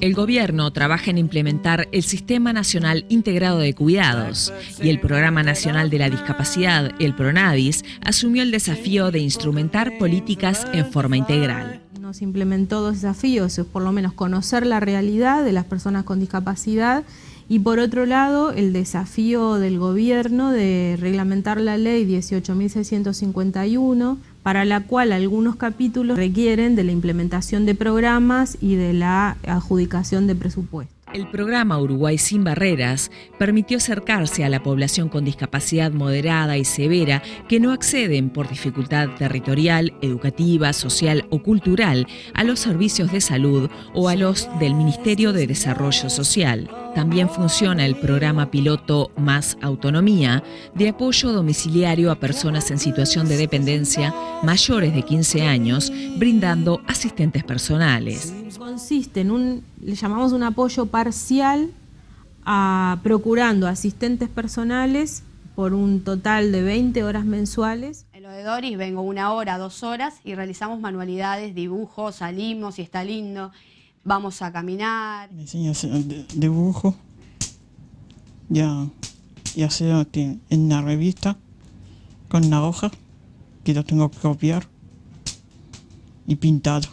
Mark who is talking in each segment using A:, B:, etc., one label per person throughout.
A: El gobierno trabaja en implementar el Sistema Nacional Integrado de Cuidados y el Programa Nacional de la Discapacidad, el PRONADIS, asumió el desafío de instrumentar políticas en forma integral.
B: Nos implementó dos desafíos, por lo menos conocer la realidad de las personas con discapacidad y por otro lado el desafío del gobierno de reglamentar la ley 18.651 para la cual algunos capítulos requieren de la implementación de programas y de la adjudicación de presupuestos.
A: El programa Uruguay sin Barreras permitió acercarse a la población con discapacidad moderada y severa que no acceden por dificultad territorial, educativa, social o cultural a los servicios de salud o a los del Ministerio de Desarrollo Social. También funciona el programa piloto Más Autonomía, de apoyo domiciliario a personas en situación de dependencia mayores de 15 años, brindando asistentes personales.
B: Consiste en un, le llamamos un apoyo parcial a procurando asistentes personales por un total de 20 horas mensuales.
C: En lo de Doris vengo una hora, dos horas y realizamos manualidades, dibujos, salimos y está lindo vamos a caminar.
D: Me enseña a hacer dibujo, ya, y hacer en una revista con una hoja que lo tengo que copiar y pintado.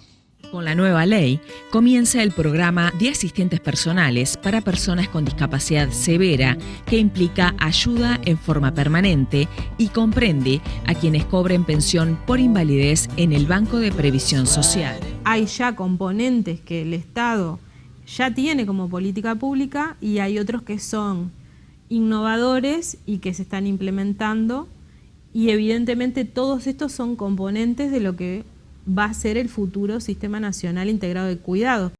A: Con la nueva ley, comienza el programa de asistentes personales para personas con discapacidad severa que implica ayuda en forma permanente y comprende a quienes cobren pensión por invalidez en el Banco de Previsión Social.
B: Hay ya componentes que el Estado ya tiene como política pública y hay otros que son innovadores y que se están implementando y evidentemente todos estos son componentes de lo que va a ser el futuro Sistema Nacional Integrado de Cuidado.